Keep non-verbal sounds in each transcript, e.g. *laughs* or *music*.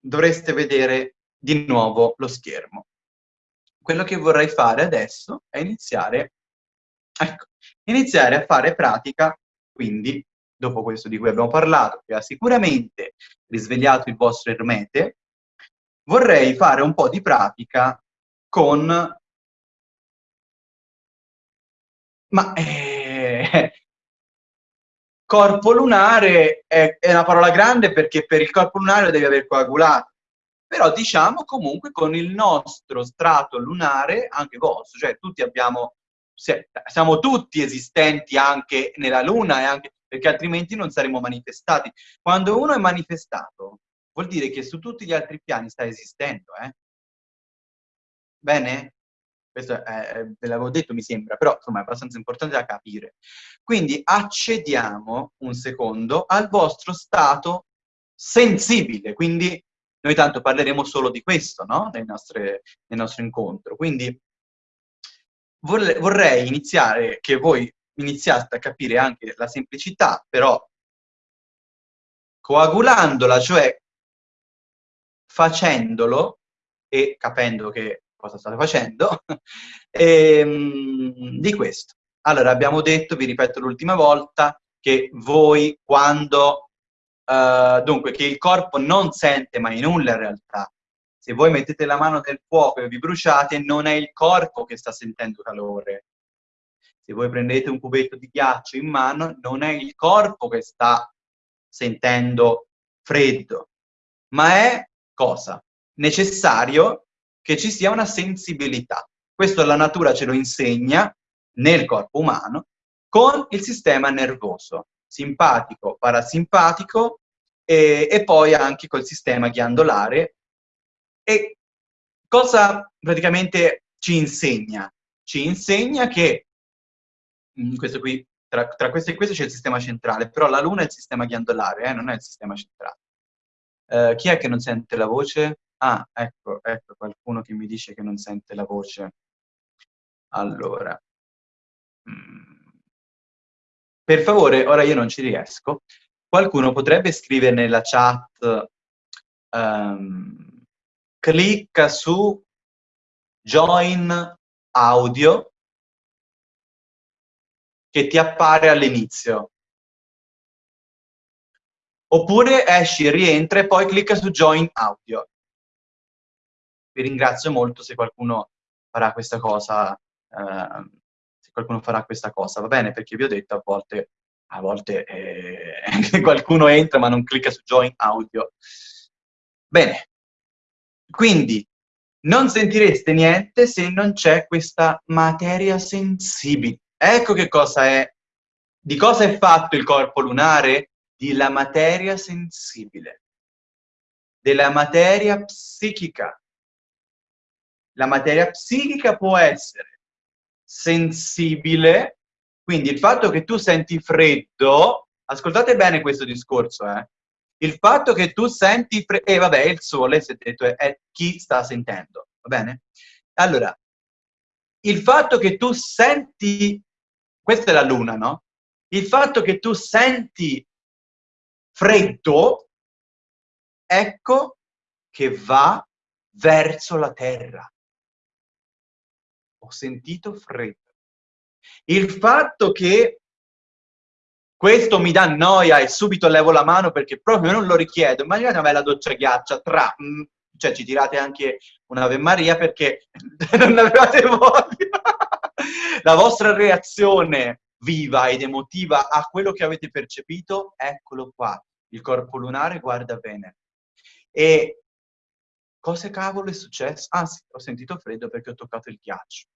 dovreste vedere di nuovo lo schermo. Quello che vorrei fare adesso è iniziare, ecco, iniziare a fare pratica, quindi, dopo questo di cui abbiamo parlato, che ha sicuramente risvegliato il vostro ermete, vorrei fare un po' di pratica con... Ma... Eh, corpo lunare è, è, una parola grande perché per il corpo lunare devi aver coagulato, però diciamo comunque con il nostro strato lunare, anche vostro, cioè tutti abbiamo, siamo tutti esistenti anche nella luna, e anche, perché altrimenti non saremmo manifestati. Quando uno è manifestato, vuol dire che su tutti gli altri piani sta esistendo, eh? Bene? Questo è, ve l'avevo detto mi sembra, però insomma è abbastanza importante da capire. Quindi accediamo un secondo al vostro stato sensibile, quindi noi tanto parleremo solo di questo, no? Nel, nostre, nel nostro incontro. Quindi vorrei iniziare, che voi iniziaste a capire anche la semplicità, però coagulandola, cioè facendolo e capendo che cosa state facendo, e, *laughs* ehm, di questo. Allora, abbiamo detto, vi ripeto l'ultima volta, che voi quando, uh, dunque, che il corpo non sente mai nulla in realtà. Se voi mettete la mano nel fuoco e vi bruciate, non è il corpo che sta sentendo calore. Se voi prendete un cubetto di ghiaccio in mano, non è il corpo che sta sentendo freddo, ma è cosa? Necessario che ci sia una sensibilità. Questo la natura ce lo insegna nel corpo umano con il sistema nervoso, simpatico, parasimpatico e, e poi anche col sistema ghiandolare. E cosa praticamente ci insegna? Ci insegna che, mm, questo qui, tra, tra questo e questo c'è il sistema centrale, però la luna è il sistema ghiandolare, eh, non è il sistema centrale. Uh, chi è che non sente la voce? Ah, ecco, ecco qualcuno che mi dice che non sente la voce. Allora. Mm. Per favore, ora io non ci riesco. Qualcuno potrebbe scrivere nella chat um, clicca su join audio che ti appare all'inizio. Oppure esci, rientra e poi clicca su join audio vi ringrazio molto se qualcuno farà questa cosa, eh, se qualcuno farà questa cosa, va bene? Perché vi ho detto a volte, a volte eh, *laughs* qualcuno entra ma non clicca su join audio. Bene, quindi non sentireste niente se non c'è questa materia sensibile. Ecco che cosa è, di cosa è fatto il corpo lunare? Di la materia sensibile, della materia psichica, la materia psichica può essere sensibile, quindi il fatto che tu senti freddo, ascoltate bene questo discorso, eh? il fatto che tu senti freddo, e eh, vabbè, il sole, è detto, è, è chi sta sentendo, va bene? Allora, il fatto che tu senti, questa è la luna, no? Il fatto che tu senti freddo, ecco che va verso la terra ho sentito freddo. Il fatto che questo mi dà noia e subito levo la mano perché proprio non lo richiedo. Immaginate una bella doccia ghiaccia, tra, mm, cioè ci tirate anche un'Ave Maria perché *laughs* non avevate voglia. la vostra reazione viva ed emotiva a quello che avete percepito, eccolo qua. Il corpo lunare guarda bene. E Cosa cavolo è successo? Ah sì, ho sentito freddo perché ho toccato il ghiaccio.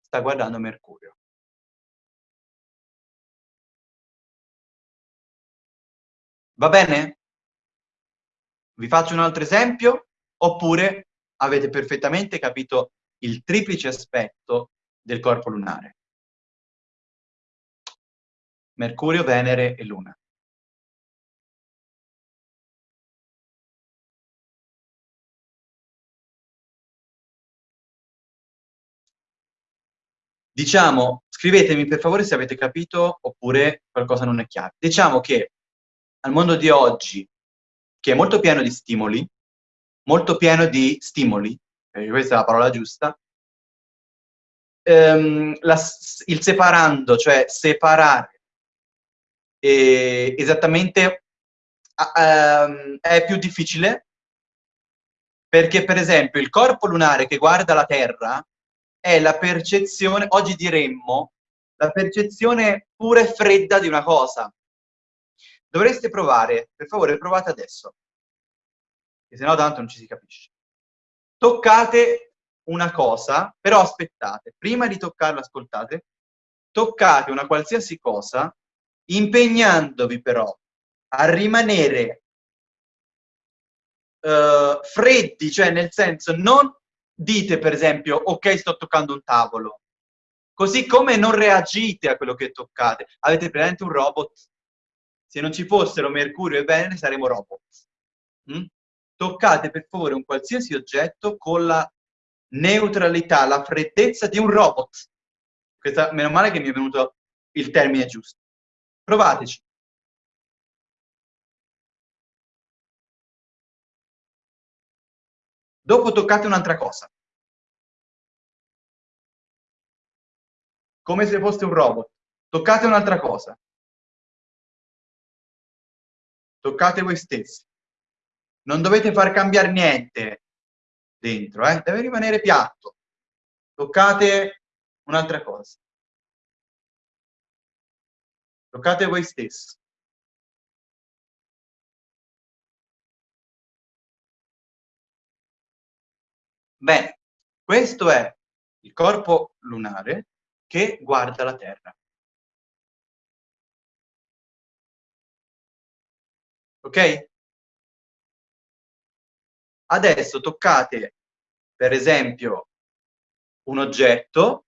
Sta guardando Mercurio. Va bene? Vi faccio un altro esempio? Oppure avete perfettamente capito il triplice aspetto del corpo lunare? Mercurio, Venere e Luna. Diciamo, scrivetemi per favore se avete capito oppure qualcosa non è chiaro. Diciamo che al mondo di oggi, che è molto pieno di stimoli, molto pieno di stimoli, questa è la parola giusta, ehm, la, il separando, cioè separare eh, esattamente ehm, è più difficile perché per esempio il corpo lunare che guarda la Terra è la percezione, oggi diremmo, la percezione pura e fredda di una cosa. Dovreste provare, per favore provate adesso, che se no tanto non ci si capisce. Toccate una cosa, però aspettate, prima di toccarla, ascoltate, toccate una qualsiasi cosa, impegnandovi però a rimanere uh, freddi, cioè nel senso non dite per esempio ok sto toccando un tavolo, così come non reagite a quello che toccate. Avete presente un robot? Se non ci fossero Mercurio e Venere saremmo robot. Mm? Toccate per favore un qualsiasi oggetto con la neutralità, la freddezza di un robot. Questa, meno male che mi è venuto il termine giusto. Provateci. Dopo toccate un'altra cosa. Come se foste un robot. Toccate un'altra cosa. Toccate voi stessi. Non dovete far cambiare niente dentro, eh? deve rimanere piatto. Toccate un'altra cosa. Toccate voi stessi. Bene, questo è il corpo lunare che guarda la Terra. Ok? Adesso toccate, per esempio, un oggetto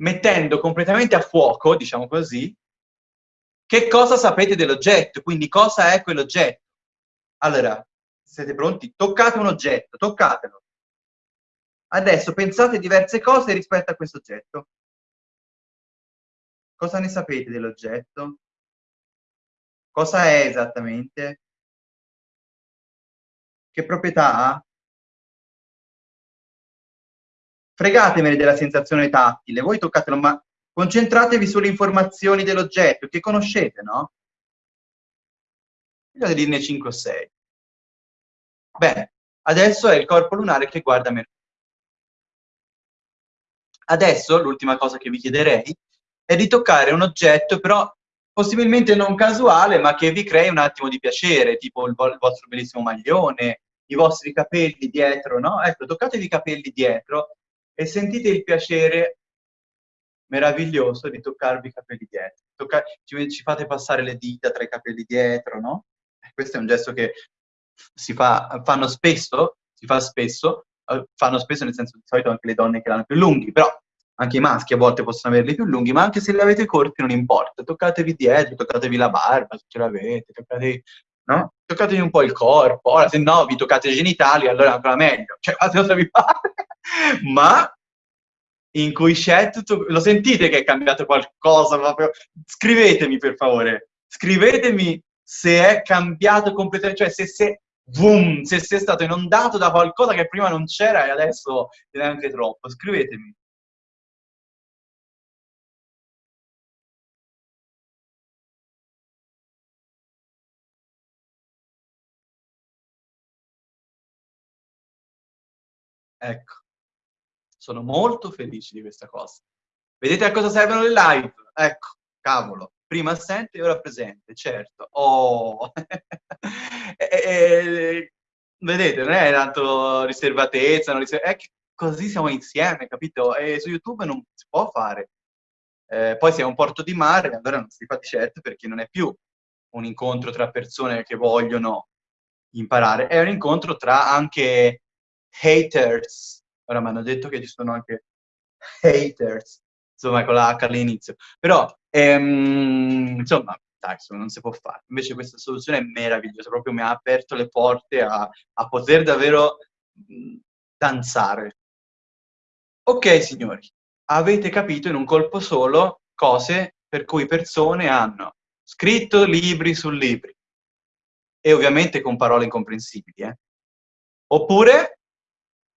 mettendo completamente a fuoco, diciamo così, che cosa sapete dell'oggetto, quindi cosa è quell'oggetto. Allora, siete pronti? Toccate un oggetto, toccatelo. Adesso pensate diverse cose rispetto a questo oggetto. Cosa ne sapete dell'oggetto? Cosa è esattamente? Che proprietà ha? Fregatemene della sensazione tattile, voi toccatelo, ma concentratevi sulle informazioni dell'oggetto che conoscete, no? Io dirne 5 o 6. Bene, adesso è il corpo lunare che guarda Mercurio. Adesso l'ultima cosa che vi chiederei è di toccare un oggetto, però possibilmente non casuale, ma che vi crei un attimo di piacere, tipo il, il vostro bellissimo maglione, i vostri capelli dietro, no? Ecco, toccatevi i capelli dietro e sentite il piacere meraviglioso di toccarvi i capelli dietro. Tocca ci, ci, fate passare le dita tra i capelli dietro, no? Questo è un gesto che si fa, fanno spesso, si fa spesso, eh, fanno spesso nel senso di solito anche le donne che l'hanno più lunghi, però anche i maschi a volte possono averli più lunghi, ma anche se li avete corti non importa, toccatevi dietro, toccatevi la barba se ce l'avete, toccatevi, no? toccatevi un po' il corpo, ora se no vi toccate i genitali allora ancora meglio, cioè fate cosa vi pare, ma in cui c'è tutto, lo sentite che è cambiato qualcosa proprio? Scrivetemi per favore, scrivetemi se è cambiato completamente, cioè se, se, boom, se sei stato inondato da qualcosa che prima non c'era e adesso è anche troppo, scrivetemi. Ecco, sono molto felice di questa cosa. Vedete a cosa servono le live? Ecco, cavolo, prima assente e ora presente, certo. Oh. *laughs* e, e, vedete, non è tanto riservatezza, riserv... è che così siamo insieme, capito? E su YouTube non si può fare. Eh, poi se è un porto di mare, allora non si fa di certo perché non è più un incontro tra persone che vogliono imparare, è un incontro tra anche haters, ora mi hanno detto che ci sono anche haters, insomma con la H all'inizio, però ehm, insomma dai, non si può fare. Invece questa soluzione è meravigliosa, proprio mi ha aperto le porte a, a poter davvero danzare. Ok signori, avete capito in un colpo solo cose per cui persone hanno scritto libri su libri, e ovviamente con parole incomprensibili. Eh. Oppure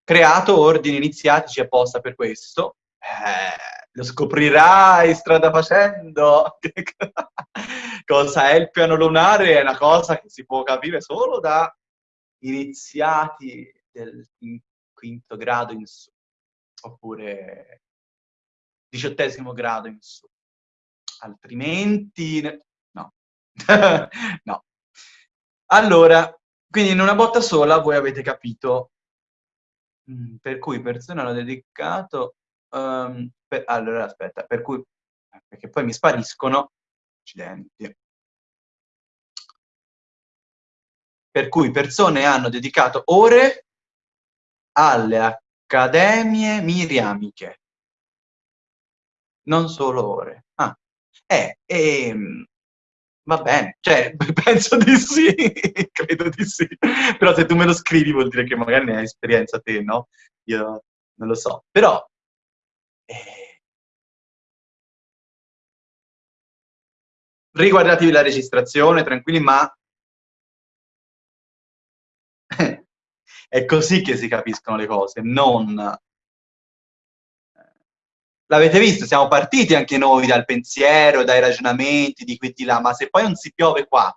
creato ordini iniziatici apposta per questo. Eh, lo scoprirai strada facendo. *laughs* cosa è il piano lunare? È una cosa che si può capire solo da iniziati del quinto grado in su, oppure diciottesimo grado in su. Altrimenti, no. *laughs* no. Allora, quindi in una botta sola voi avete capito mm, per cui persone hanno dedicato... Um, per, allora, aspetta, per cui... perché poi mi spariscono... Accidenti. Per cui persone hanno dedicato ore alle accademie miriamiche. Non solo ore. Ah, eh, ehm, Va bene, cioè, *laughs* penso di sì, *laughs* credo di sì. Però se tu me lo scrivi vuol dire che magari ne hai esperienza te, no? Io non lo so. Però... Eh... Riguardatevi la registrazione, tranquilli, ma... *laughs* è così che si capiscono le cose, non l'avete visto, siamo partiti anche noi dal pensiero, dai ragionamenti di qui e di là, ma se poi non si piove qua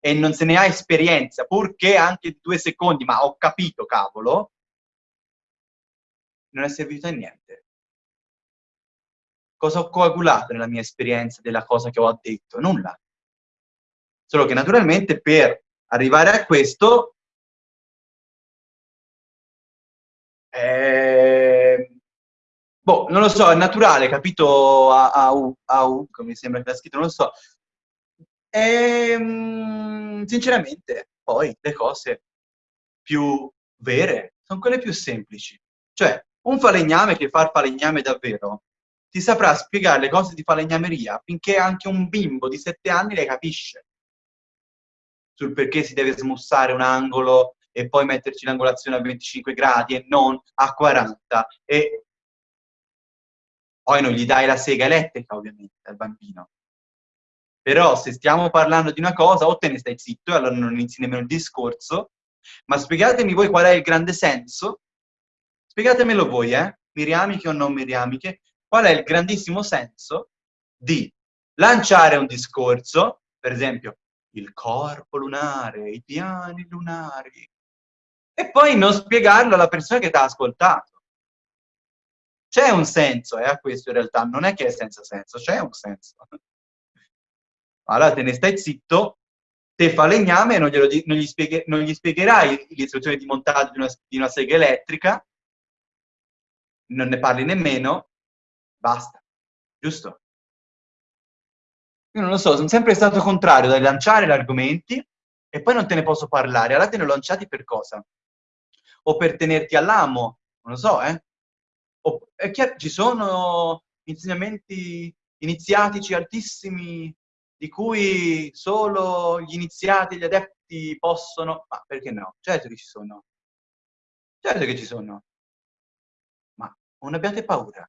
e non se ne ha esperienza, purché anche due secondi, ma ho capito, cavolo, non è servito a niente. Cosa ho coagulato nella mia esperienza della cosa che ho detto? Nulla. Solo che naturalmente per arrivare a questo eh, Boh, non lo so, è naturale, capito a, a, U, a U, come mi sembra che l'ha scritto, non lo so. E, ehm, sinceramente, poi le cose più vere sono quelle più semplici. Cioè, un falegname che fa il falegname davvero ti saprà spiegare le cose di falegnameria finché anche un bimbo di 7 anni le capisce. Sul perché si deve smussare un angolo e poi metterci l'angolazione a 25 gradi e non a 40 e poi non gli dai la sega elettrica, ovviamente, al bambino. Però se stiamo parlando di una cosa, o te ne stai zitto, e allora non inizi nemmeno il discorso, ma spiegatemi voi qual è il grande senso, spiegatemelo voi, eh, miriamiche o non miriamiche, qual è il grandissimo senso di lanciare un discorso, per esempio, il corpo lunare, i piani lunari, e poi non spiegarlo alla persona che ti ha ascoltato. C'è un senso eh, a questo in realtà, non è che è senza senso, c'è un senso. *laughs* Allora te ne stai zitto, te falegname e non, non, gli, spieghe, non gli spiegherai l'istruzione di montaggio di una, di una sega elettrica, non ne parli nemmeno, basta, giusto? Io non lo so, sono sempre stato contrario dal lanciare gli argomenti e poi non te ne posso parlare. Allora te ne ho lanciati per cosa? O per tenerti all'amo, non lo so, eh? è chiaro, ci sono insegnamenti iniziatici altissimi di cui solo gli iniziati gli adepti possono... Ma perché no? Certo che ci sono. Certo che ci sono. Ma non abbiate paura.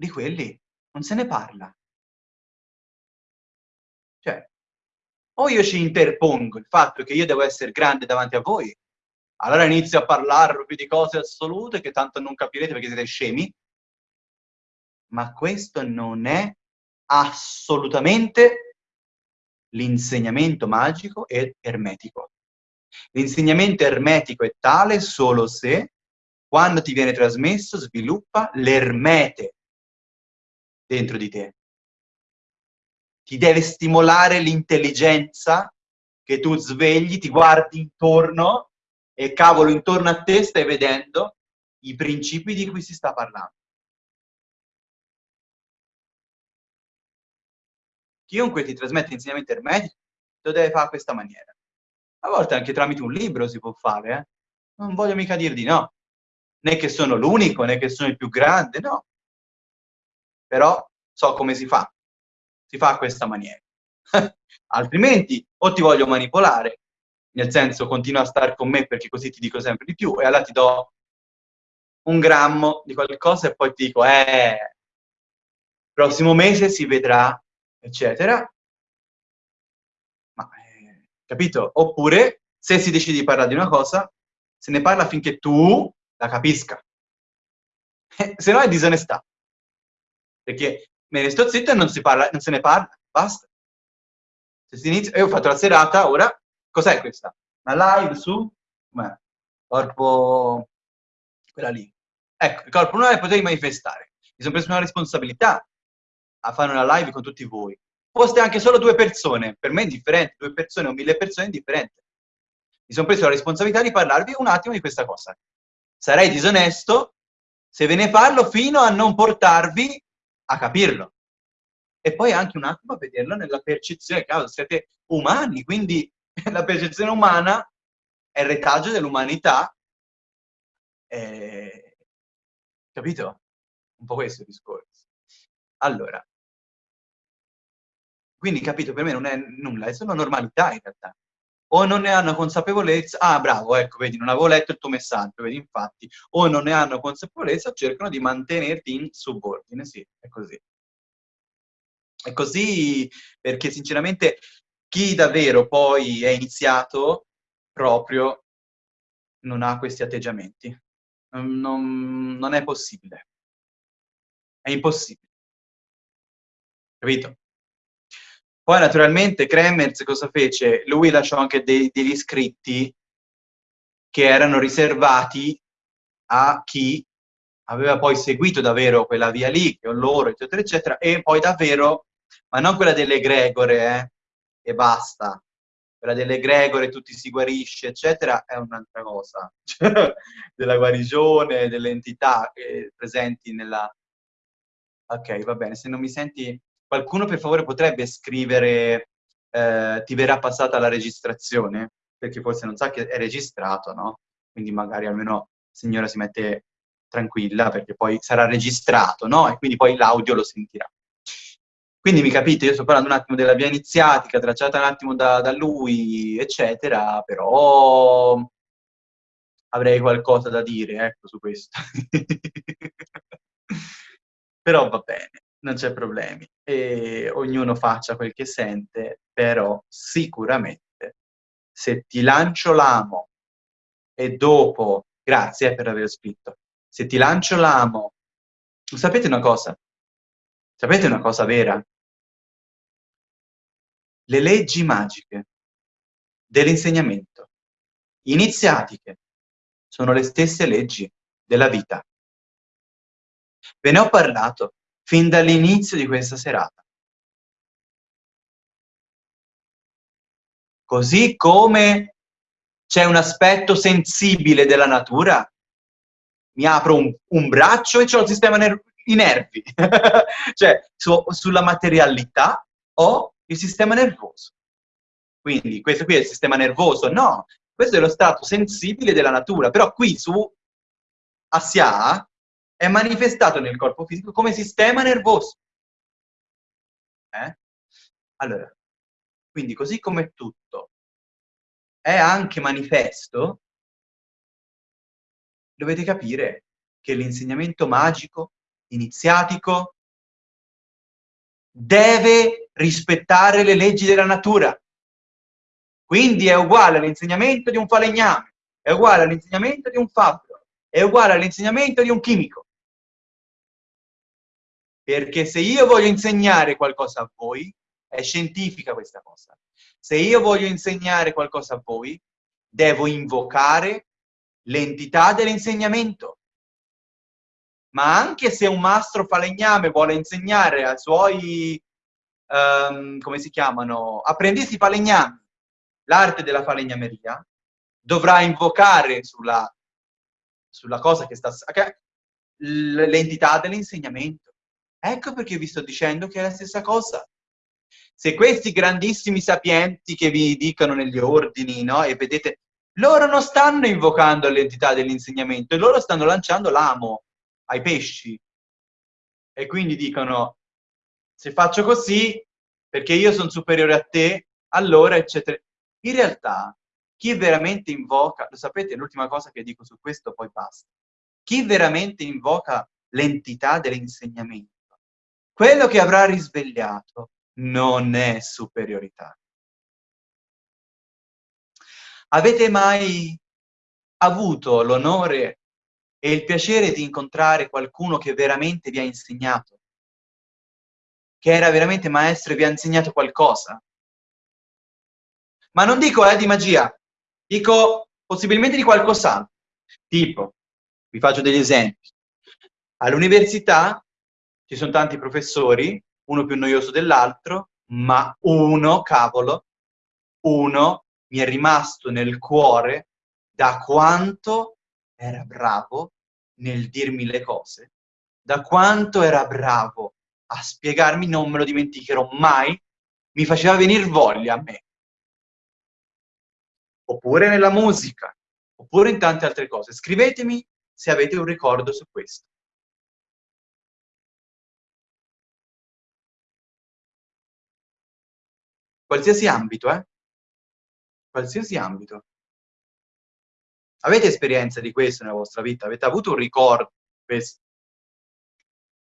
Di quelli non se ne parla. Cioè, o io ci interpongo il fatto che io devo essere grande davanti a voi, allora inizio a parlarvi di cose assolute che tanto non capirete perché siete scemi, ma questo non è assolutamente l'insegnamento magico e ermetico. L'insegnamento ermetico è tale solo se, quando ti viene trasmesso, sviluppa l'ermete dentro di te. Ti deve stimolare l'intelligenza che tu svegli, ti guardi intorno e cavolo, intorno a te stai vedendo i principi di cui si sta parlando. chiunque ti trasmette insegnamenti ermetici lo deve fare a questa maniera. A volte anche tramite un libro si può fare, eh? Non voglio mica dir di no. Né che sono l'unico, né che sono il più grande, no. Però so come si fa. Si fa a questa maniera. *laughs* Altrimenti o ti voglio manipolare, nel senso continua a stare con me perché così ti dico sempre di più, e allora ti do un grammo di qualcosa e poi ti dico, eh, prossimo mese si vedrà eccetera. Ma eh, Capito? Oppure, se si decide di parlare di una cosa, se ne parla finché tu la capisca. *laughs* se no è disonestà. Perché me ne sto zitto e non, si parla, non se ne parla, basta. Se si inizia, io ho fatto la serata, ora, cos'è questa? Una live su? Com'è? Corpo... quella lì. Ecco, il corpo non potevi manifestare. Mi sono preso una responsabilità a fare una live con tutti voi. Foste anche solo due persone, per me è indifferente, due persone o mille persone è indifferente. Mi sono preso la responsabilità di parlarvi un attimo di questa cosa. Sarei disonesto se ve ne parlo fino a non portarvi a capirlo. E poi anche un attimo a vederlo nella percezione, cavolo, siete umani, quindi *laughs* la percezione umana è il retaggio dell'umanità. Eh, capito? Un po' questo il discorso. Allora, quindi capito, per me non è nulla, è solo normalità in realtà o non ne hanno consapevolezza, ah bravo, ecco, vedi, non avevo letto il tuo messaggio, vedi, infatti, o non ne hanno consapevolezza, cercano di mantenerti in subordine, sì, è così. È così perché sinceramente chi davvero poi è iniziato proprio non ha questi atteggiamenti. Non, non, è possibile. È impossibile. Capito? Poi naturalmente Kremers cosa fece? Lui lasciò anche dei, degli scritti che erano riservati a chi aveva poi seguito davvero quella via lì, che loro, eccetera, eccetera, e poi davvero, ma non quella delle Gregore, eh, e basta. Quella delle Gregore, tutti si guarisce, eccetera, è un'altra cosa. *laughs* della guarigione, delle entità eh, presenti nella... Ok, va bene, se non mi senti Qualcuno per favore potrebbe scrivere eh, ti verrà passata la registrazione? Perché forse non sa che è registrato, no? Quindi magari almeno signora si mette tranquilla perché poi sarà registrato, no? E quindi poi l'audio lo sentirà. Quindi mi capite, io sto parlando un attimo della via iniziatica, tracciata un attimo da, da lui, eccetera, però avrei qualcosa da dire, ecco, su questo. *laughs* però va bene non c'è problemi. E ognuno faccia quel che sente, però sicuramente se ti lancio l'amo e dopo, grazie per aver scritto, se ti lancio l'amo, sapete una cosa? Sapete una cosa vera? Le leggi magiche dell'insegnamento iniziatiche sono le stesse leggi della vita. Ve ne ho parlato fin dall'inizio di questa serata. Così come c'è un aspetto sensibile della natura, mi apro un, un braccio e ho il sistema ner i nervi, *laughs* cioè su, sulla materialità ho il sistema nervoso. Quindi questo qui è il sistema nervoso? No, questo è lo stato sensibile della natura, però qui su Asia è manifestato nel corpo fisico come sistema nervoso. Eh? Allora, quindi così come tutto è anche manifesto, dovete capire che l'insegnamento magico, iniziatico, deve rispettare le leggi della natura. Quindi è uguale all'insegnamento di un falegname, è uguale all'insegnamento di un fabbro, è uguale all'insegnamento di un chimico. Perché se io voglio insegnare qualcosa a voi, è scientifica questa cosa. Se io voglio insegnare qualcosa a voi, devo invocare l'entità dell'insegnamento. Ma anche se un mastro falegname vuole insegnare ai suoi, um, come si chiamano, apprendisti falegnami, l'arte della falegnameria, dovrà invocare sulla, sulla cosa che sta... l'entità dell'insegnamento. Ecco perché vi sto dicendo che è la stessa cosa. Se questi grandissimi sapienti che vi dicono negli ordini, no? E vedete, loro non stanno invocando l'entità dell'insegnamento, loro stanno lanciando l'amo ai pesci. E quindi dicono, se faccio così, perché io sono superiore a te, allora, eccetera. In realtà, chi veramente invoca, lo sapete, l'ultima cosa che dico su questo, poi basta. Chi veramente invoca l'entità dell'insegnamento, quello che avrà risvegliato non è superiorità. Avete mai avuto l'onore e il piacere di incontrare qualcuno che veramente vi ha insegnato? Che era veramente maestro e vi ha insegnato qualcosa? Ma non dico eh, di magia, dico possibilmente di qualcos'altro. Tipo, vi faccio degli esempi. All'università ci sono tanti professori, uno più noioso dell'altro, ma uno, cavolo, uno mi è rimasto nel cuore da quanto era bravo nel dirmi le cose, da quanto era bravo a spiegarmi, non me lo dimenticherò mai, mi faceva venire voglia a me. Oppure nella musica, oppure in tante altre cose. Scrivetemi se avete un ricordo su questo. Qualsiasi ambito, eh? Qualsiasi ambito. Avete esperienza di questo nella vostra vita? Avete avuto un ricordo di questo?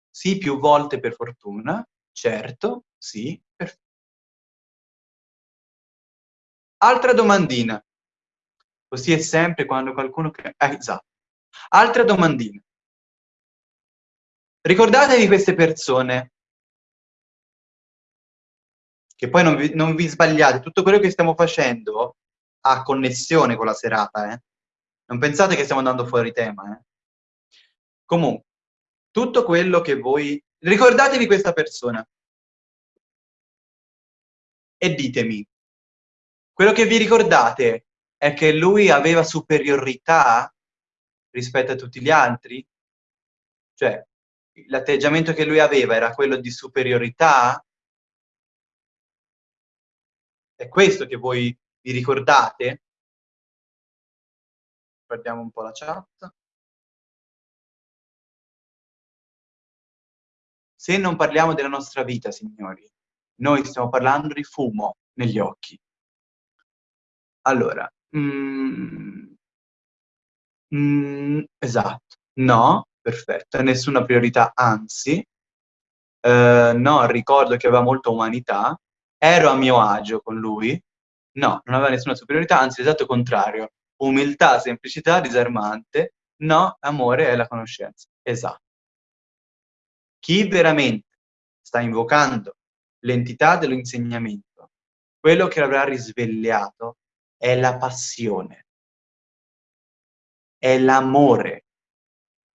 Sì, più volte per fortuna, certo, sì, perfetto. Altra domandina. Così è sempre quando qualcuno... Eh, esatto. Altra domandina. Ricordatevi queste persone che poi non vi, non vi, sbagliate, tutto quello che stiamo facendo ha connessione con la serata, eh? Non pensate che stiamo andando fuori tema, eh? Comunque, tutto quello che voi... Ricordatevi questa persona. E ditemi, quello che vi ricordate è che lui aveva superiorità rispetto a tutti gli altri? Cioè, l'atteggiamento che lui aveva era quello di superiorità? È questo che voi vi ricordate? Guardiamo un po' la chat. Se non parliamo della nostra vita, signori, noi stiamo parlando di fumo negli occhi. Allora, mm, mm, esatto, no, perfetto, nessuna priorità, anzi, eh, no, ricordo che aveva molta umanità, ero a mio agio con lui, no, non aveva nessuna superiorità, anzi l'esatto contrario, umiltà, semplicità, disarmante, no, amore è la conoscenza, esatto. Chi veramente sta invocando l'entità dell'insegnamento, quello che l'avrà risvegliato è la passione, è l'amore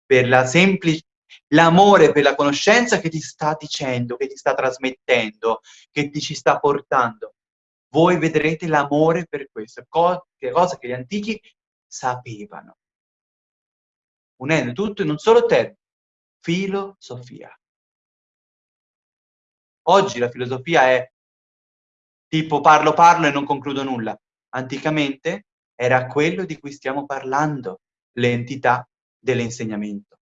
per la semplice l'amore per la conoscenza che ti sta dicendo, che ti sta trasmettendo, che ti ci sta portando. Voi vedrete l'amore per questo, cosa che gli antichi sapevano. Unendo tutto in un solo termine, filosofia. Oggi la filosofia è tipo parlo parlo e non concludo nulla. Anticamente era quello di cui stiamo parlando, l'entità dell'insegnamento.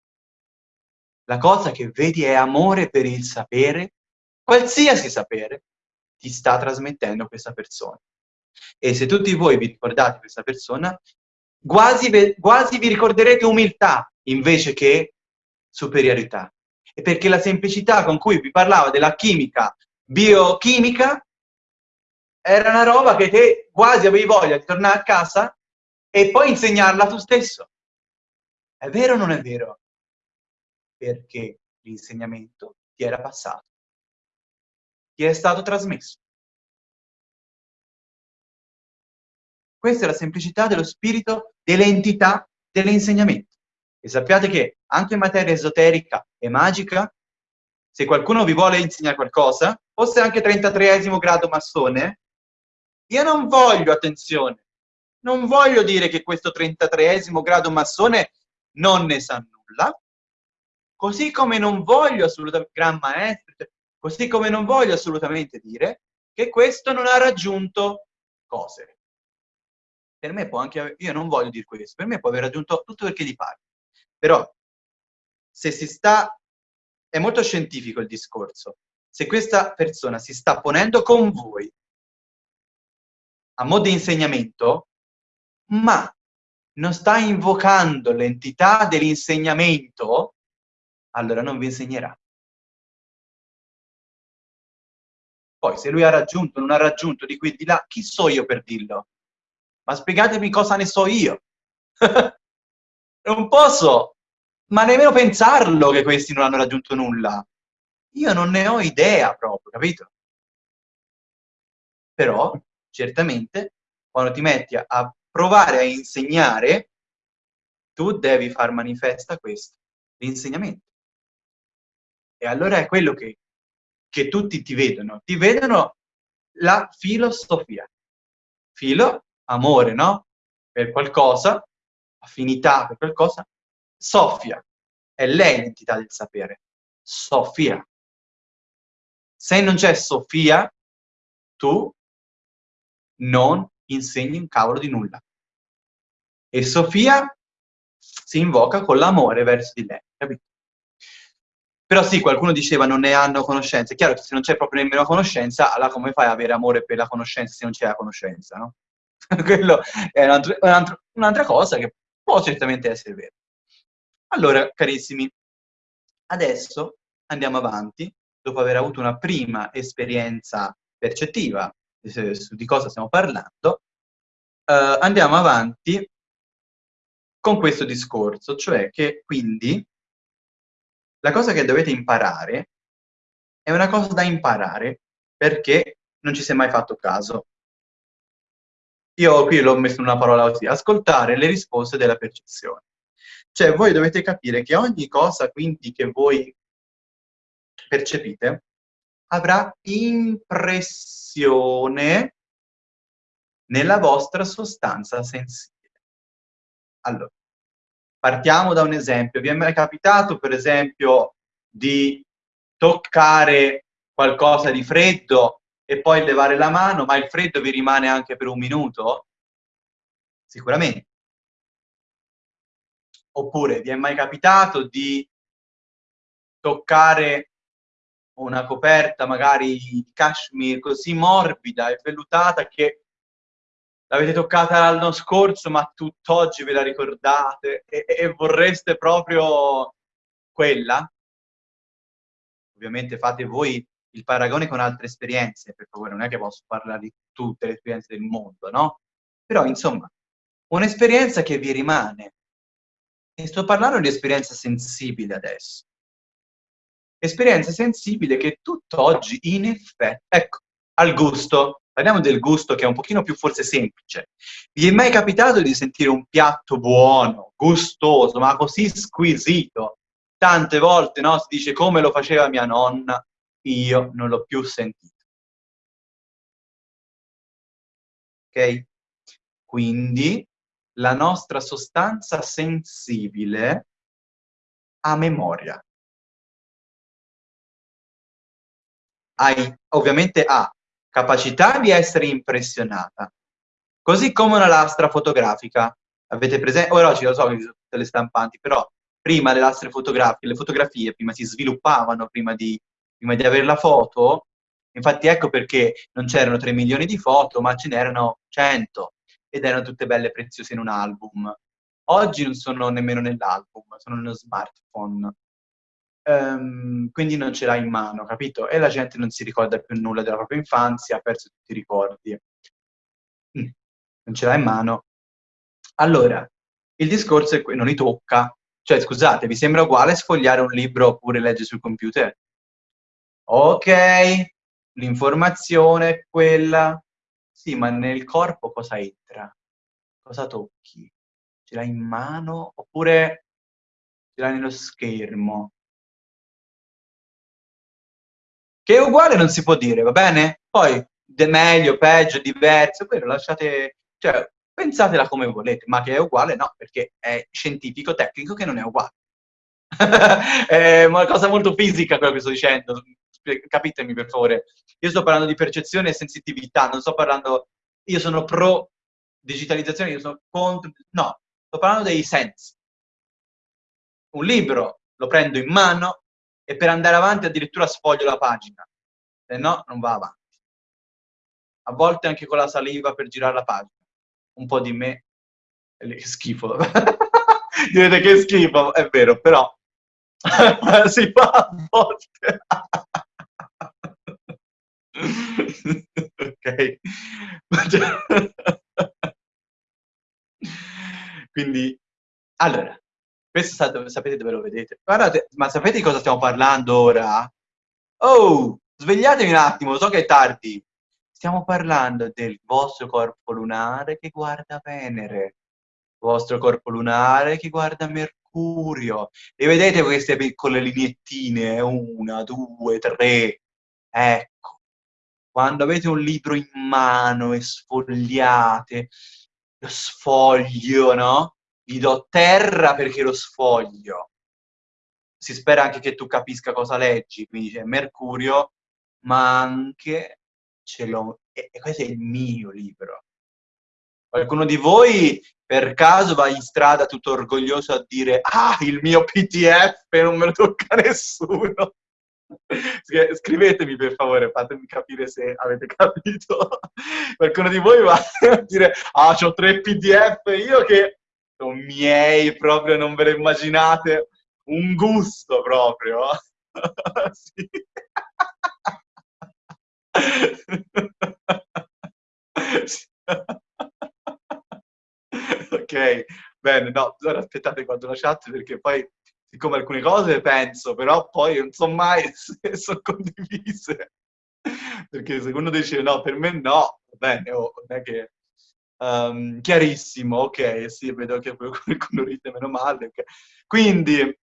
La cosa che vedi è amore per il sapere, qualsiasi sapere, ti sta trasmettendo questa persona. E se tutti voi vi ricordate questa persona, quasi, quasi vi ricorderete umiltà invece che superiorità. E perché la semplicità con cui vi parlava della chimica biochimica era una roba che te quasi avevi voglia di tornare a casa e poi insegnarla tu stesso. È vero o non è vero? Perché l'insegnamento ti era passato, ti è stato trasmesso. Questa è la semplicità dello spirito, dell'entità dell'insegnamento. E sappiate che anche in materia esoterica e magica, se qualcuno vi vuole insegnare qualcosa, fosse anche 33esimo grado massone, io non voglio, attenzione, non voglio dire che questo 33esimo grado massone non ne sa nulla, Così come non voglio assolutamente, gran maestro, così come non voglio assolutamente dire che questo non ha raggiunto cose. Per me può anche, io non voglio dire questo, per me può aver raggiunto tutto perché di pare. Però, se si sta, è molto scientifico il discorso, se questa persona si sta ponendo con voi a mo' di insegnamento, ma non sta invocando l'entità dell'insegnamento, allora non vi insegnerà. Poi se lui ha raggiunto, non ha raggiunto, di qui e di là, chi so io per dirlo? ma spiegatemi cosa ne so io. *laughs* non posso, ma nemmeno pensarlo che questi non hanno raggiunto nulla. Io non ne ho idea proprio, capito? Però, certamente, quando ti metti a, provare a insegnare, tu devi far manifesta questo, l'insegnamento. E allora è quello che, che tutti ti vedono. Ti vedono la filosofia. Filo, amore, no? Per qualcosa, affinità per qualcosa. Sofia, è lei l'entità del sapere. Sofia. Se non c'è Sofia, tu non insegni un cavolo di nulla. E Sofia si invoca con l'amore verso di lei, capito? Però sì, qualcuno diceva non ne hanno conoscenza. È chiaro che se non c'è proprio nemmeno conoscenza, allora come fai ad avere amore per la conoscenza se non c'è la conoscenza, no? *laughs* Quello è un'altra un cosa che può certamente essere vero. Allora, carissimi, adesso andiamo avanti, dopo aver avuto una prima esperienza percettiva su di cosa stiamo parlando, eh, andiamo avanti con questo discorso, cioè che quindi la cosa che dovete imparare è una cosa da imparare perché non ci si è mai fatto caso. Io qui l'ho messo in una parola così, ascoltare le risposte della percezione. Cioè voi dovete capire che ogni cosa quindi che voi percepite avrà impressione nella vostra sostanza sensibile. Allora, partiamo da un esempio. Vi è mai capitato, per esempio, di toccare qualcosa di freddo e poi levare la mano, ma il freddo vi rimane anche per un minuto? Sicuramente. Oppure vi è mai capitato di toccare una coperta magari di cashmere così morbida e vellutata che l'avete toccata l'anno scorso ma tutt'oggi ve la ricordate e, e, vorreste proprio quella? Ovviamente fate voi il paragone con altre esperienze, per favore, non è che posso parlare di tutte le esperienze del mondo, no? Però, insomma, un'esperienza che vi rimane. E sto parlando di esperienza sensibile adesso esperienza sensibile che tutt'oggi in effetti, ecco, al gusto, parliamo del gusto che è un pochino più forse semplice. Vi è mai capitato di sentire un piatto buono, gustoso, ma così squisito? Tante volte, no, si dice come lo faceva mia nonna, io non l'ho più sentito. Ok? Quindi la nostra sostanza sensibile ha memoria. hai, ovviamente ha capacità di essere impressionata, così come una lastra fotografica. Avete presente? Ora oggi lo so che sono tutte le stampanti, però prima le lastre fotografiche, le fotografie prima si sviluppavano prima di, prima di avere la foto, infatti ecco perché non c'erano 3 milioni di foto, ma ce n'erano 100 ed erano tutte belle preziose in un album. Oggi non sono nemmeno nell'album, sono nello smartphone ehm, quindi non ce l'ha in mano, capito? E la gente non si ricorda più nulla della propria infanzia, ha perso tutti i ricordi. Mm, non ce l'ha in mano. Allora, il discorso è che non li tocca. Cioè, scusate, vi sembra uguale sfogliare un libro oppure leggere sul computer? Ok, l'informazione è quella. Sì, ma nel corpo cosa entra? Cosa tocchi? Ce l'hai in mano oppure ce l'hai nello schermo? Che è uguale non si può dire, va bene? Poi, de meglio, peggio, diverso, quello lasciate... Cioè, pensatela come volete, ma che è uguale no, perché è scientifico, tecnico che non è uguale. *laughs* è una cosa molto fisica quello che sto dicendo, capitemi per favore. Io sto parlando di percezione e sensitività, non sto parlando... Io sono pro digitalizzazione, io sono contro... No, sto parlando dei sensi. Un libro lo prendo in mano, e per andare avanti addirittura sfoglio la pagina, se no non va avanti. A volte anche con la saliva per girare la pagina. Un po' di me, che schifo. *laughs* Direte che schifo, è vero, però *laughs* si fa a volte. *laughs* ok. Quindi, allora, questo sapete dove lo vedete? Guardate, ma sapete di cosa stiamo parlando ora? Oh, svegliatevi un attimo, so che è tardi. Stiamo parlando del vostro corpo lunare che guarda Venere, il vostro corpo lunare che guarda Mercurio. E vedete queste piccole lineettine? Una, due, tre. Ecco, quando avete un libro in mano e sfogliate, lo sfoglio, no? Vi do terra perché lo sfoglio. Si spera anche che tu capisca cosa leggi, quindi c'è Mercurio, ma anche ce l'ho, e questo è il mio libro. Qualcuno di voi per caso va in strada tutto orgoglioso a dire ah, il mio PDF non me lo tocca *laughs* nessuno. Scrivetemi per favore, fatemi capire se avete capito. *laughs* Qualcuno di voi va *laughs* a dire, ah, ho tre PDF, io che sono miei, proprio non ve lo immaginate, un gusto proprio. *laughs* sì. *laughs* ok, bene, no, ora aspettate quando la chat perché poi siccome alcune cose penso, però poi non so mai *laughs* se sono condivise. Perché se uno dice no, per me no, bene, oh, non è che... Um, chiarissimo, ok, sì, vedo che qualcuno *laughs* ride meno male. Okay. Quindi,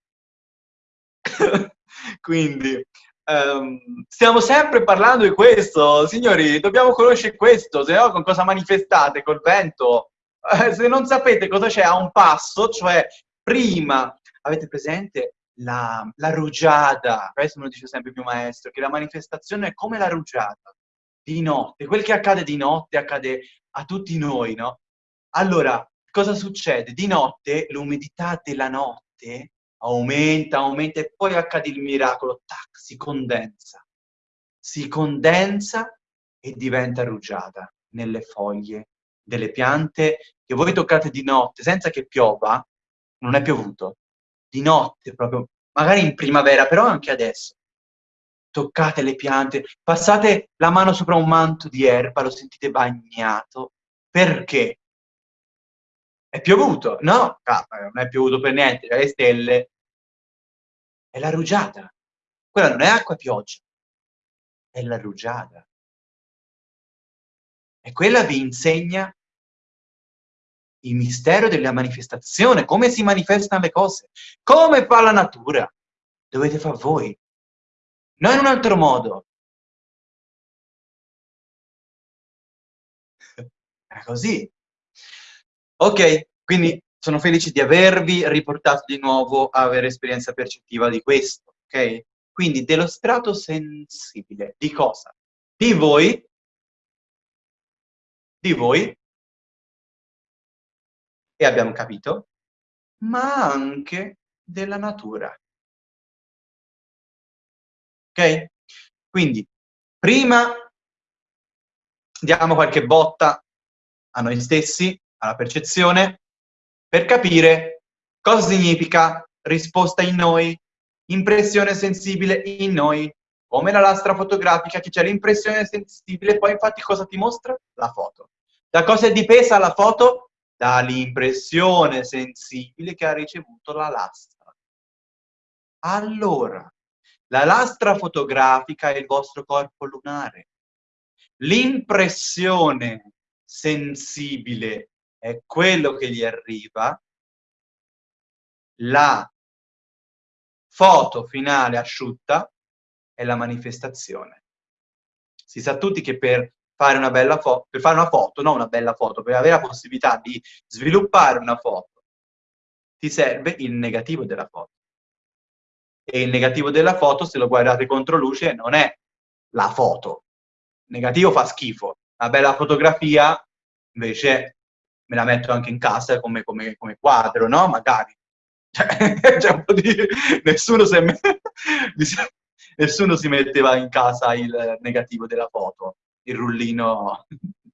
*laughs* quindi um, stiamo sempre parlando di questo, signori, dobbiamo conoscere questo, se no con cosa manifestate? Col vento? Eh, se non sapete cosa c'è a un passo, cioè prima Avete presente la, la rugiada? Questo me lo dice sempre mio maestro, che la manifestazione è come la rugiada, di notte. Quel che accade di notte accade a tutti noi, no? Allora, cosa succede? Di notte l'umidità della notte aumenta, aumenta e poi accade il miracolo, tac, si condensa. Si condensa e diventa rugiada nelle foglie delle piante che voi toccate di notte senza che piova, non è piovuto, di notte proprio, magari in primavera, però anche adesso. Toccate le piante, passate la mano sopra un manto di erba, lo sentite bagnato. Perché? È piovuto? No, non è piovuto per niente, le stelle. È la rugiada. Quella non è acqua pioggia, è la rugiada. E quella vi insegna il mistero della manifestazione, come si manifestano le cose, come fa la natura. Dovete fare voi, non in un altro modo. *laughs* È così. Ok, quindi sono felice di avervi riportato di nuovo a avere esperienza percettiva di questo, ok? Quindi dello strato sensibile. Di cosa? Di voi, di voi e abbiamo capito, ma anche della natura. Quindi, prima diamo qualche botta a noi stessi, alla percezione, per capire cosa significa risposta in noi, impressione sensibile in noi, come la lastra fotografica che c'è l'impressione sensibile, poi infatti cosa ti mostra? La foto. Da cosa è dipesa la foto? dall'impressione sensibile che ha ricevuto la lastra. Allora, la lastra fotografica è il vostro corpo lunare. L'impressione sensibile è quello che gli arriva, la foto finale asciutta è la manifestazione. Si sa tutti che per fare una bella foto, per fare una foto, non una bella foto, per avere la possibilità di sviluppare una foto, ti serve il negativo della foto. E il negativo della foto, se lo guardate contro luce, non è la foto. Il negativo fa schifo. Una bella fotografia, invece, me la metto anche in casa come, come, come quadro, no? Magari. *laughs* Cioè, po' di... Nessuno si, *laughs* è... Nessuno si metteva in casa il negativo della foto il rullino,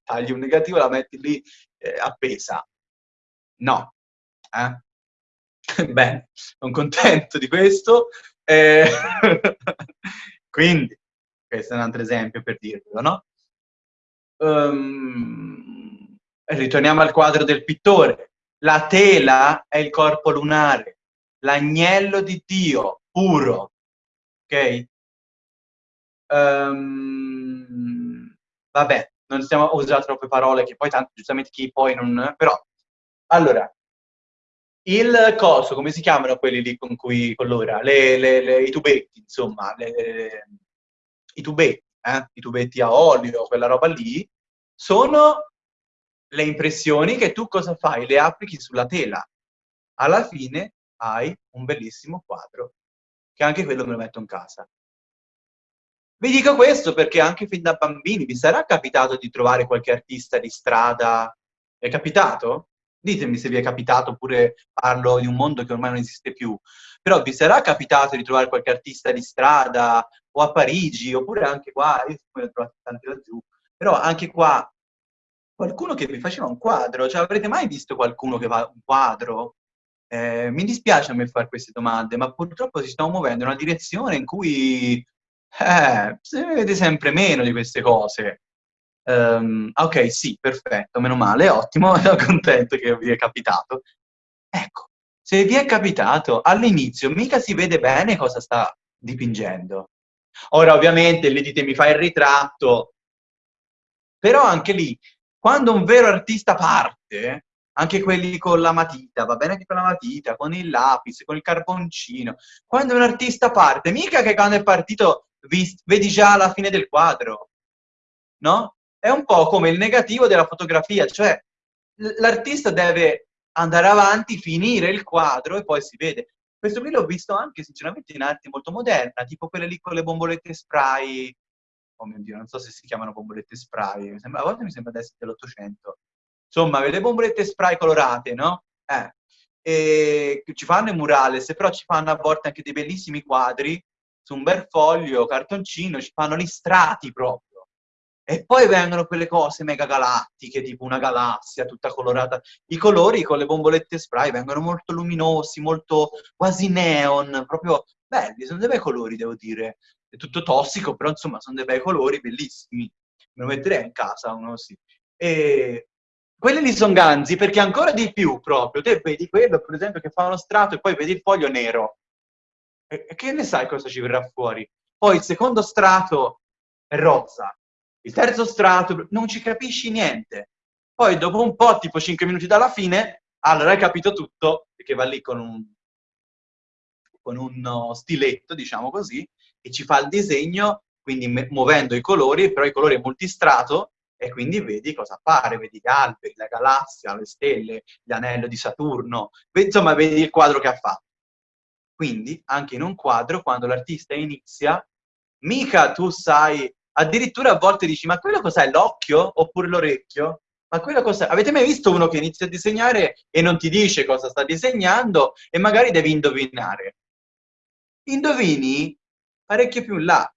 tagli un negativo, la metti lì eh, appesa. No. Eh? *laughs* Bene, sono contento di questo. Eh, *laughs* quindi, questo è un altro esempio per dirvelo, no? Um, ritorniamo al quadro del pittore. La tela è il corpo lunare, l'agnello di Dio, puro, ok? Um, vabbè, non stiamo a usare troppe parole che poi tanto giustamente chi poi non... però, allora, il coso, come si chiamano quelli lì con cui colora? Le, le, le, I tubetti, insomma, i tubetti, eh? i tubetti a olio, quella roba lì, sono le impressioni che tu cosa fai? Le applichi sulla tela. Alla fine hai un bellissimo quadro, che anche quello me lo metto in casa. Vi dico questo perché anche fin da bambini vi sarà capitato di trovare qualche artista di strada? È capitato? Ditemi se vi è capitato, oppure parlo di un mondo che ormai non esiste più. Però vi sarà capitato di trovare qualche artista di strada o a Parigi, oppure anche qua, io ne ho trovati tanti laggiù, però anche qua qualcuno che vi faceva un quadro, cioè avrete mai visto qualcuno che fa un quadro? Eh, mi dispiace a me fare queste domande, ma purtroppo si stiamo muovendo in una direzione in cui eh, se ne vede sempre meno di queste cose. Um, ok, sì, perfetto, meno male, ottimo, *laughs* sono contento che vi è capitato. Ecco, se vi è capitato, all'inizio mica si vede bene cosa sta dipingendo. Ora, ovviamente, lì dite mi fai il ritratto, però anche lì quando un vero artista parte, anche quelli con la matita, va bene anche con la matita, con il lapis, con il carboncino, quando un artista parte, mica che quando è partito vedi già la fine del quadro, no? È un po' come il negativo della fotografia, cioè l'artista deve andare avanti, finire il quadro e poi si vede. Questo qui l'ho visto anche sinceramente in arte molto moderna, tipo quelle lì con le bombolette spray oh mio Dio, non so se si chiamano bombolette spray, a volte mi sembra di essere dell'Ottocento. Insomma, le bombolette spray colorate, no? Eh, e ci fanno i murales, però ci fanno a volte anche dei bellissimi quadri su un bel foglio, cartoncino, ci fanno gli strati proprio. E poi vengono quelle cose mega galattiche, tipo una galassia tutta colorata. I colori con le bombolette spray vengono molto luminosi, molto quasi neon, proprio belli, sono dei bei colori, devo dire è tutto tossico, però insomma sono dei bei colori bellissimi. Me lo metterei in casa uno così. E quelli lì sono ganzi perché ancora di più proprio, te vedi quello per esempio che fa uno strato e poi vedi il foglio nero. E che ne sai cosa ci verrà fuori? Poi il secondo strato è rosa, il terzo strato non ci capisci niente. Poi dopo un po', tipo 5 minuti dalla fine, allora hai capito tutto, perché va lì con un, con uno stiletto, diciamo così, e ci fa il disegno, quindi muovendo i colori, però i colori è multistrato, e quindi vedi cosa appare, vedi gli alberi, la galassia, le stelle, l'anello di Saturno, insomma vedi il quadro che ha fatto. Quindi, anche in un quadro, quando l'artista inizia, mica tu sai, addirittura a volte dici, ma quello cos'è, l'occhio oppure l'orecchio? Ma quello cos'è? Avete mai visto uno che inizia a disegnare e non ti dice cosa sta disegnando e magari devi indovinare? Indovini parecchio più in là.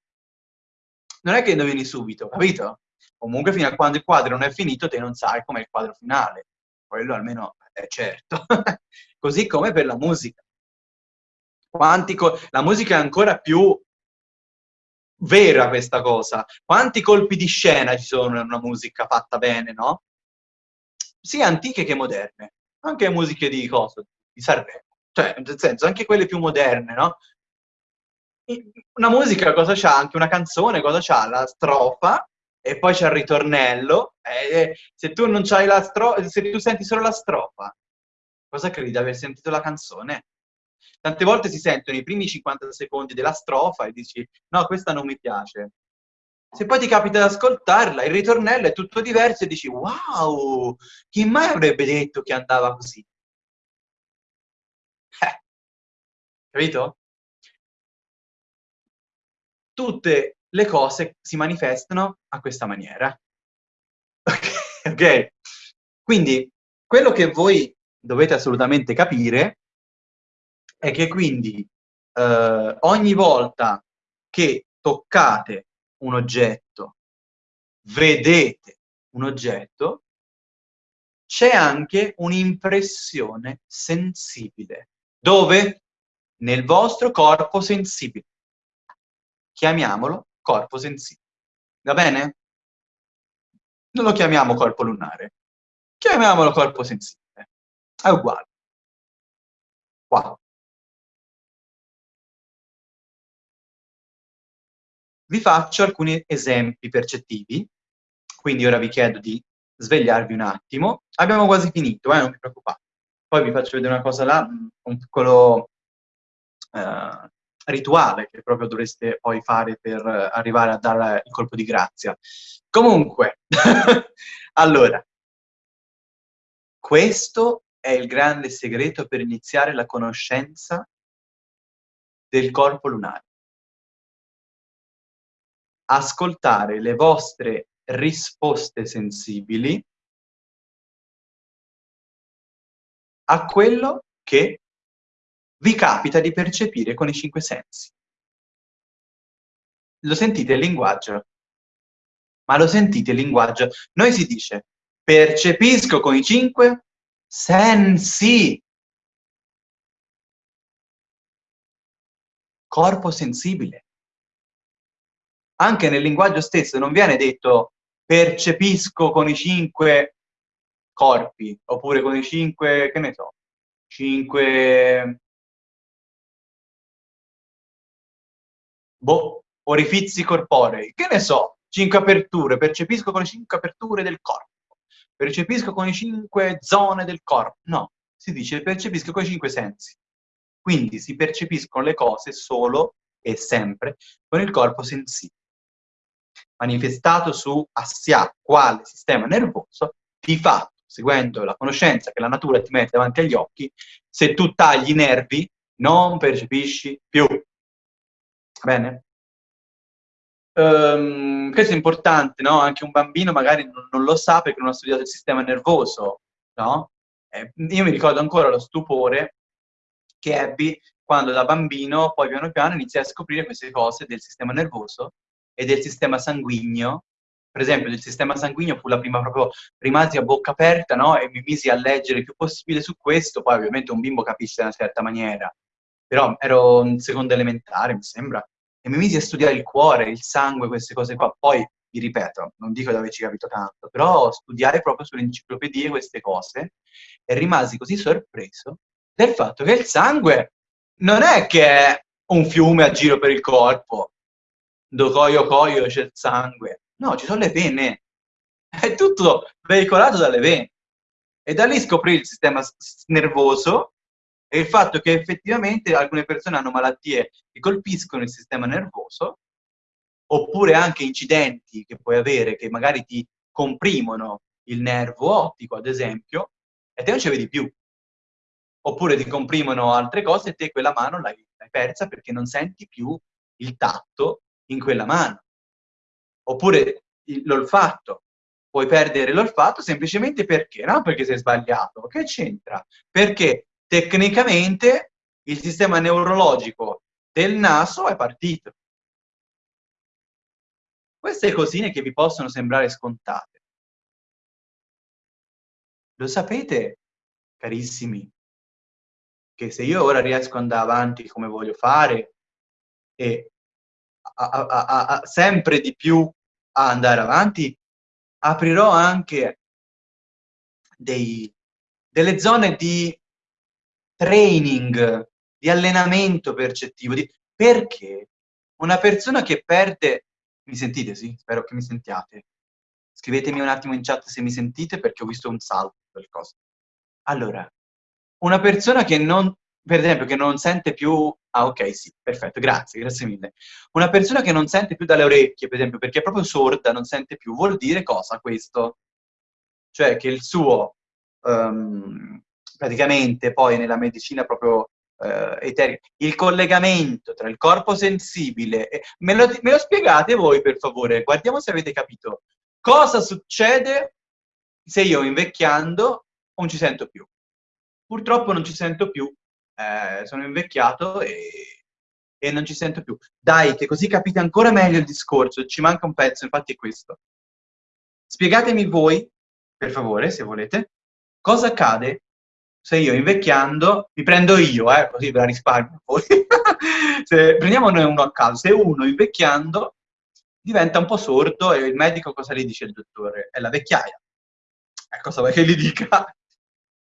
Non è che indovini subito, capito? Comunque fino a quando il quadro non è finito te non sai com'è il quadro finale. Quello almeno è certo. *laughs* Così come per la musica. La musica è ancora più vera questa cosa. Quanti colpi di scena ci sono in una musica fatta bene, no? Sia antiche che moderne. Anche musiche di cosa? Di Sanremo. Cioè, nel senso, anche quelle più moderne, no? una musica cosa c'ha? Anche una canzone cosa c'ha? La strofa e poi c'è il ritornello. E se tu non c'hai la strofa, se tu senti solo la strofa, cosa credi di aver sentito la canzone? Tante volte si sentono i primi 50 secondi della strofa e dici no, questa non mi piace. Se poi ti capita di ascoltarla, il ritornello è tutto diverso e dici wow, chi mai avrebbe detto che andava così? Eh, capito? tutte le cose si manifestano a questa maniera. *laughs* ok? Quindi, quello che voi dovete assolutamente capire è che quindi eh, ogni volta che toccate un oggetto, vedete un oggetto, c'è anche un'impressione sensibile. Dove? Nel vostro corpo sensibile chiamiamolo corpo sensibile. Va bene? Non lo chiamiamo corpo lunare, chiamiamolo corpo sensibile. È uguale. Qua. Vi faccio alcuni esempi percettivi, quindi ora vi chiedo di svegliarvi un attimo. Abbiamo quasi finito, eh, non vi preoccupate. Poi vi faccio vedere una cosa là, un piccolo eh, rituale che proprio dovreste poi fare per arrivare a dare il colpo di grazia. Comunque, *laughs* allora, questo è il grande segreto per iniziare la conoscenza del corpo lunare. Ascoltare le vostre risposte sensibili a quello che vi capita di percepire con i cinque sensi. Lo sentite il linguaggio? Ma lo sentite il linguaggio? Noi si dice, percepisco con i cinque sensi. Corpo sensibile. Anche nel linguaggio stesso non viene detto percepisco con i cinque corpi, oppure con i cinque, che ne so, cinque boh, orifizi corporei, che ne so, cinque aperture, percepisco con le cinque aperture del corpo, percepisco con le cinque zone del corpo, no, si dice percepisco con i cinque sensi. Quindi si percepiscono le cose solo e sempre con il corpo sensibile. Manifestato su assia quale sistema nervoso, di fatto, seguendo la conoscenza che la natura ti mette davanti agli occhi, se tu tagli i nervi non percepisci più. Bene? Um, questo è importante, no? Anche un bambino magari non, non, lo sa perché non ha studiato il sistema nervoso, no? Eh, io mi ricordo ancora lo stupore che ebbi quando da bambino poi piano piano iniziai a scoprire queste cose del sistema nervoso e del sistema sanguigno. Per esempio, del sistema sanguigno fu la prima proprio, rimasi a bocca aperta, no? E mi misi a leggere il più possibile su questo, poi ovviamente un bimbo capisce in una certa maniera però ero in seconda elementare, mi sembra, e mi misi a studiare il cuore, il sangue, queste cose qua. Poi, vi ripeto, non dico di averci capito tanto, però studiare proprio sulle enciclopedie queste cose e rimasi così sorpreso del fatto che il sangue non è che è un fiume a giro per il corpo, do coio coio c'è il sangue. No, ci sono le vene. È tutto veicolato dalle vene. E da lì scoprì il sistema nervoso è il fatto che effettivamente alcune persone hanno malattie che colpiscono il sistema nervoso, oppure anche incidenti che puoi avere che magari ti comprimono il nervo ottico, ad esempio, e te non ci vedi più. Oppure ti comprimono altre cose e te quella mano l'hai persa perché non senti più il tatto in quella mano. Oppure l'olfatto. Puoi perdere l'olfatto semplicemente perché? Non perché sei sbagliato. Che c'entra? Perché tecnicamente il sistema neurologico del naso è partito. Queste cosine che vi possono sembrare scontate. Lo sapete, carissimi, che se io ora riesco ad andare avanti come voglio fare e a, a, a, sempre di più a andare avanti, aprirò anche dei, delle zone di training, di allenamento percettivo, di... perché una persona che perde... Mi sentite, sì? Spero che mi sentiate. Scrivetemi un attimo in chat se mi sentite perché ho visto un salto del. Allora, una persona che non, per esempio, che non sente più... Ah, ok, sì, perfetto, grazie, grazie mille. Una persona che non sente più dalle orecchie, per esempio, perché è proprio sorda, non sente più, vuol dire cosa questo? Cioè che il suo um, praticamente poi nella medicina proprio eh, eterica, il collegamento tra il corpo sensibile, e, me, lo, me lo spiegate voi per favore, guardiamo se avete capito. Cosa succede se io invecchiando non ci sento più? Purtroppo non ci sento più, eh, sono invecchiato e, e non ci sento più. Dai, che così capite ancora meglio il discorso, ci manca un pezzo, infatti è questo. Spiegatemi voi, per favore, se volete, cosa accade se io invecchiando, mi prendo io, eh, così ve la risparmio poi. *laughs* se, prendiamo noi uno a caso, se uno invecchiando diventa un po' sordo e il medico cosa gli dice il dottore? È la vecchiaia. E cosa vuoi che gli dica?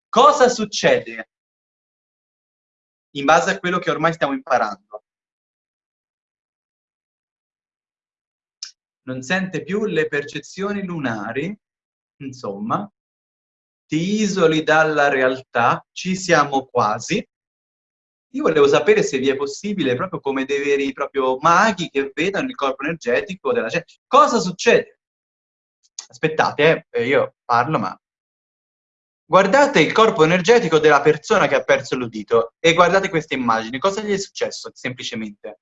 Cosa succede? In base a quello che ormai stiamo imparando. Non sente più le percezioni lunari, insomma, ti isoli dalla realtà, ci siamo quasi. Io volevo sapere se vi è possibile, proprio come dei veri proprio maghi che vedono il corpo energetico della gente. Cosa succede? Aspettate, eh, io parlo, ma... Guardate il corpo energetico della persona che ha perso l'udito e guardate queste immagini. Cosa gli è successo, semplicemente?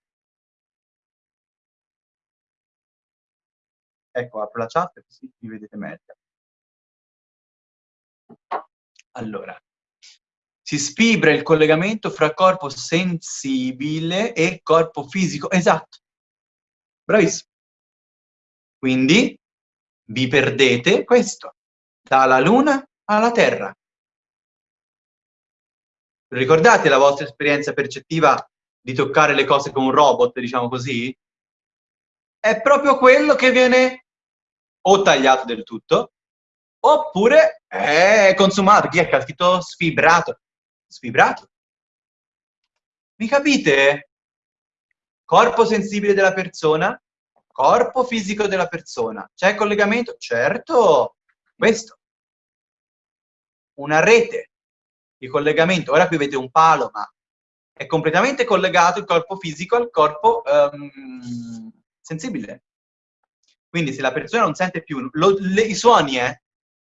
Ecco, apro la chat così mi vedete meglio. Allora, si sfibra il collegamento fra corpo sensibile e corpo fisico. Esatto. Bravissimo. Quindi vi perdete questo, dalla Luna alla Terra. Ricordate la vostra esperienza percettiva di toccare le cose con un robot, diciamo così? È proprio quello che viene o tagliato del tutto, oppure è consumato. Chi è che ha scritto sfibrato? Sfibrato. Mi capite? Corpo sensibile della persona, corpo fisico della persona. C'è collegamento? Certo, questo. Una rete di collegamento. Ora qui vedete un palo, ma è completamente collegato il corpo fisico al corpo um, sensibile. Quindi se la persona non sente più lo, le, i suoni, eh,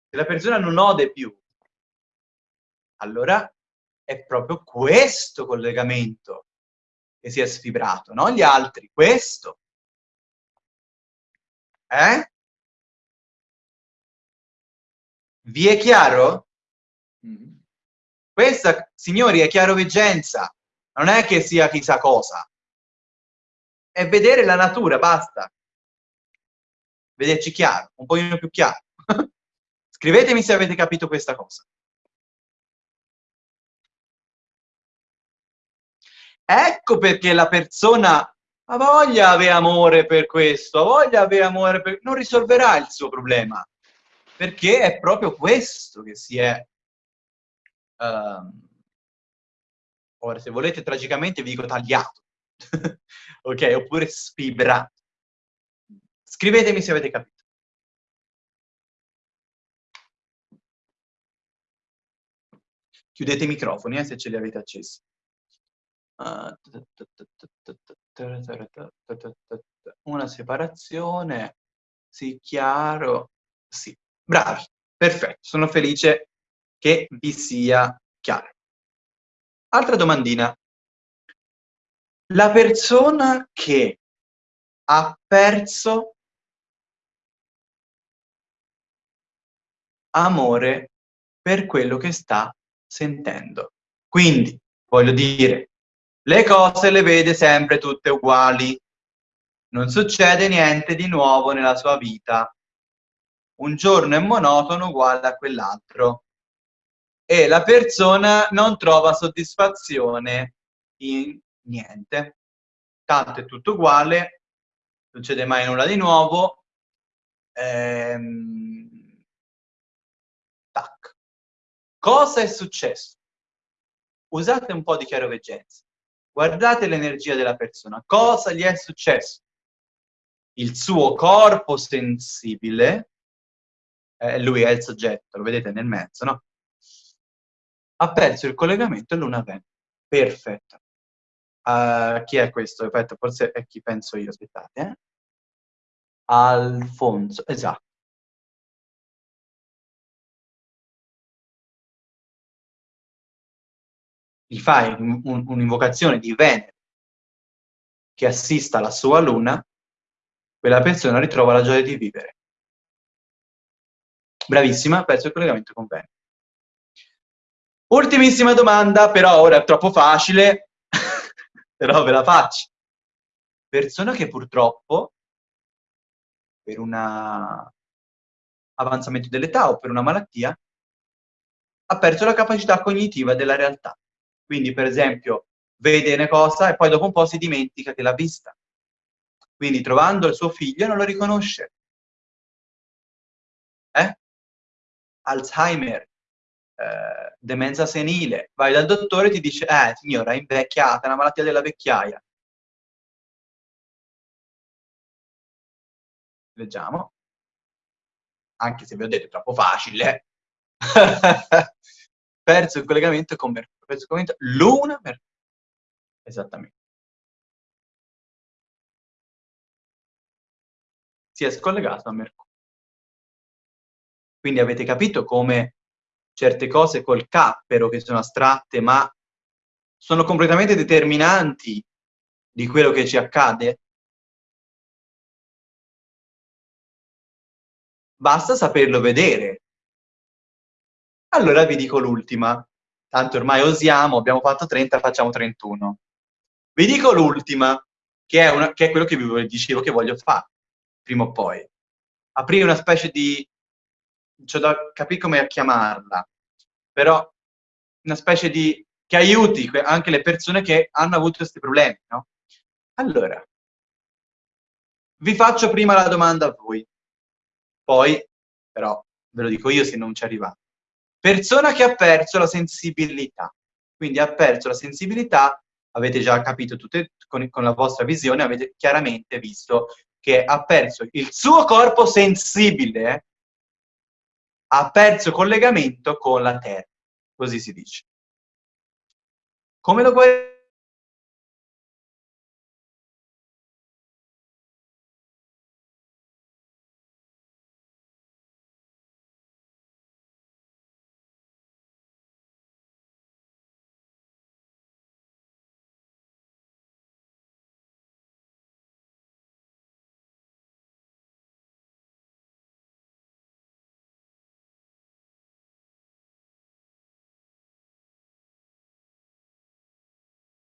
se la persona non ode più, allora è proprio questo collegamento che si è sfibrato, non gli altri, questo. Eh? Vi è chiaro? Mm. Questa, signori, è chiaroveggenza, non è che sia chissà cosa. È vedere la natura, basta vederci chiaro, un pochino più chiaro. *laughs* Scrivetemi se avete capito questa cosa. Ecco perché la persona ha voglia avere amore per questo, ha voglia avere amore per... non risolverà il suo problema, perché è proprio questo che si è... Um... ora, se volete, tragicamente vi dico tagliato, *laughs* ok? Oppure sfibrato. Scrivetemi se avete capito. Chiudete i microfoni eh, se ce li avete accesi. Una separazione, sì, chiaro, sì. Bravi, perfetto, sono felice che vi sia chiaro. Altra domandina. La persona che ha perso amore per quello che sta sentendo. Quindi, voglio dire, le cose le vede sempre tutte uguali, non succede niente di nuovo nella sua vita. Un giorno è monotono uguale a quell'altro e la persona non trova soddisfazione in niente. Tanto è tutto uguale, non succede mai nulla di nuovo. Ehm, Tac. Cosa è successo? Usate un po' di chiaroveggenza. Guardate l'energia della persona. Cosa gli è successo? Il suo corpo sensibile, eh, lui è il soggetto, lo vedete nel mezzo, no? Ha perso il collegamento e luna Venere. Perfetto. Uh, chi è questo? Aspetta, forse è chi penso io, aspettate. Eh? Alfonso, esatto. gli fai un'invocazione un di Venere che assista la sua luna, quella persona ritrova la gioia di vivere. Bravissima, penso il collegamento con Venere. Ultimissima domanda, però ora è troppo facile, *laughs* però ve la faccio. Persona che purtroppo, per un avanzamento dell'età o per una malattia, ha perso la capacità cognitiva della realtà. Quindi, per esempio, vede una cosa e poi dopo un po' si dimentica che l'ha vista. Quindi, trovando il suo figlio, non lo riconosce. Eh? Alzheimer. Eh, demenza senile, vai dal dottore e ti dice, eh signora, è invecchiata, è una malattia della vecchiaia. Leggiamo. Anche se vi ho detto è troppo facile. *laughs* perso il collegamento con Mercurio. Perso il collegamento Luna, Mercurio. Esattamente. Si è scollegato a Mercurio. Quindi avete capito come certe cose col cappero, che sono astratte, ma sono completamente determinanti di quello che ci accade? Basta saperlo vedere. Allora vi dico l'ultima. Tanto ormai osiamo, abbiamo fatto 30, facciamo 31. Vi dico l'ultima, che, che, è quello che vi dicevo che voglio fare, prima o poi. Aprire una specie di c'ho da capire come chiamarla, però una specie di che aiuti anche le persone che hanno avuto questi problemi, no? Allora, vi faccio prima la domanda a voi, poi però ve lo dico io se non ci arrivate. Persona che ha perso la sensibilità, quindi ha perso la sensibilità, avete già capito tutte, con, con la vostra visione, avete chiaramente visto che ha perso il suo corpo sensibile ha perso collegamento con la Terra, così si dice. Come lo guarire?